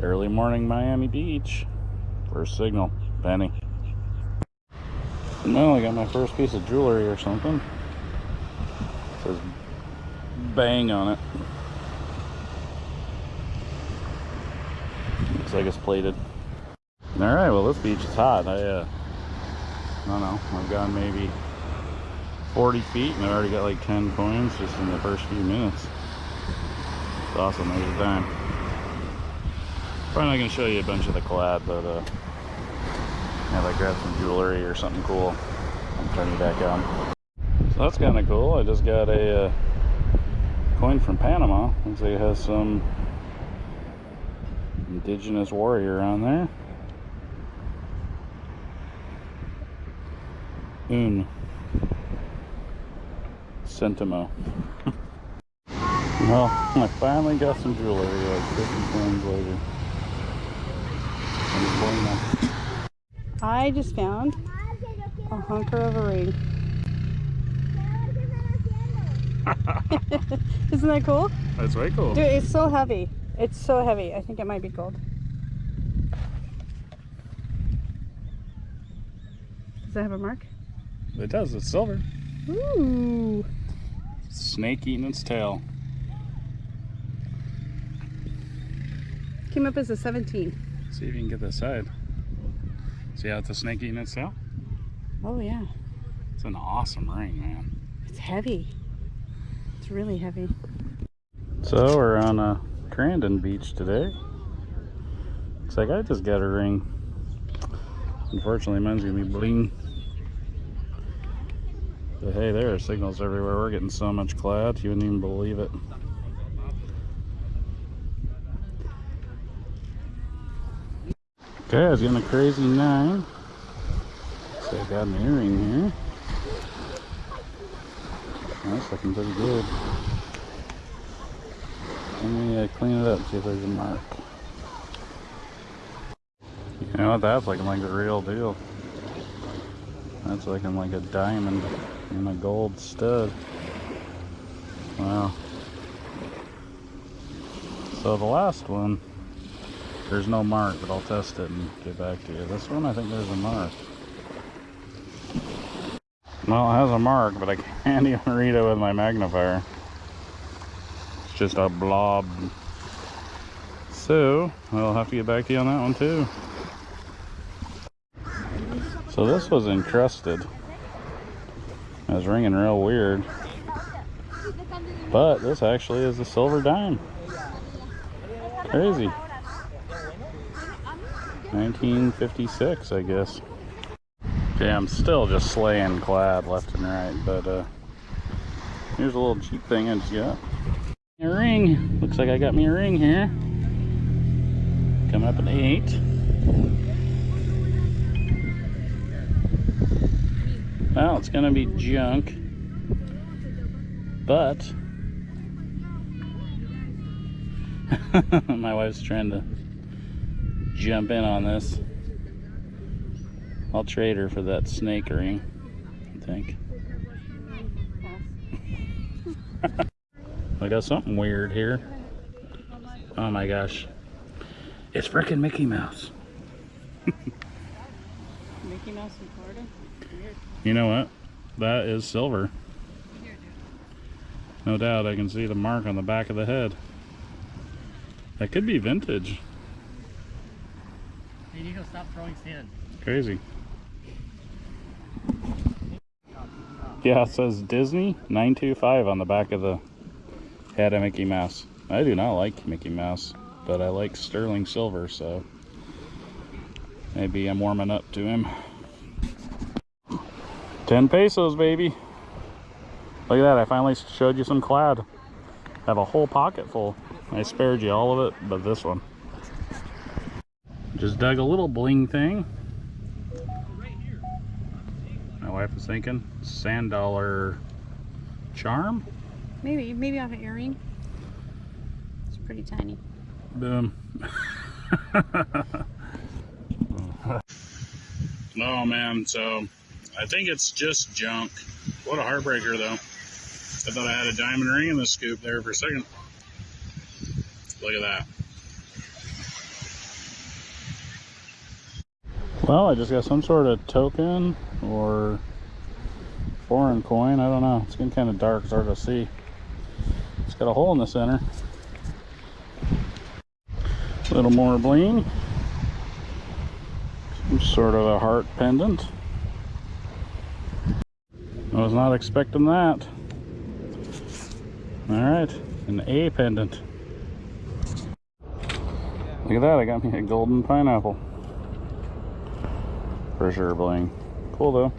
It's early morning Miami Beach. First signal, Penny. Well, I got my first piece of jewelry or something. It says bang on it. Looks like it's plated. Alright, well this beach is hot. I, uh, I don't know, I've gone maybe 40 feet and I already got like 10 coins just in the first few minutes. It's awesome, there's a dime. Probably not going to show you a bunch of the collab, but uh, yeah, grab some jewelry or something cool. I'm turning back on. So that's kind of cool. I just got a uh, coin from Panama. Looks like it has some indigenous warrior on there. Un. Centimo. well, I finally got some jewelry like 50 coins later. I just found a hunker of a ring. Isn't that cool? That's way cool. Dude, it's so heavy. It's so heavy. I think it might be gold. Does that have a mark? It does. It's silver. Ooh. Snake eating its tail. Came up as a 17. See if you can get this side. See how it's a snake eating its tail? Oh yeah. It's an awesome ring, man. It's heavy. It's really heavy. So we're on a Crandon beach today. Looks like I just got a ring. Unfortunately, mine's gonna be bling. But hey, there are signals everywhere. We're getting so much clad, you wouldn't even believe it. Okay, I was getting a crazy nine. So I got an earring here. That's looking pretty good. Let me uh, clean it up, see if there's a mark. You know what, that's looking like the real deal. That's looking like a diamond and a gold stud. Wow. So the last one, there's no mark, but I'll test it and get back to you. This one, I think there's a mark. Well, it has a mark, but I can't even read it with my magnifier. It's just a blob. So, I'll have to get back to you on that one too. So this was encrusted. It was ringing real weird. But this actually is a silver dime. Crazy. 1956, I guess. Okay, I'm still just slaying clad left and right, but uh, here's a little cheap thing I just got. A ring. Looks like I got me a ring here. Coming up at 8. Well, it's going to be junk, but my wife's trying to jump in on this. I'll trade her for that snake ring, I think. I got something weird here. Oh my gosh. It's freaking Mickey Mouse. Mickey Mouse in Florida? Weird. You know what? That is silver. No doubt, I can see the mark on the back of the head. That could be vintage. Hey, Nico, stop throwing sand. Crazy. Yeah, it says Disney 925 on the back of the head of Mickey Mouse. I do not like Mickey Mouse, but I like sterling silver, so maybe I'm warming up to him. 10 pesos, baby. Look at that, I finally showed you some clad. I have a whole pocket full. I spared you all of it, but this one. Just dug a little bling thing. My wife is thinking sand dollar charm. Maybe, maybe off an earring. It's pretty tiny. Boom. no man, so I think it's just junk. What a heartbreaker though. I thought I had a diamond ring in the scoop there for a second. Look at that. Well, I just got some sort of token or foreign coin. I don't know. It's getting kind of dark. It's hard to see. It's got a hole in the center. A little more bling. Some sort of a heart pendant. I was not expecting that. All right, an A pendant. Look at that, I got me a golden pineapple. For sure bling. Cool though.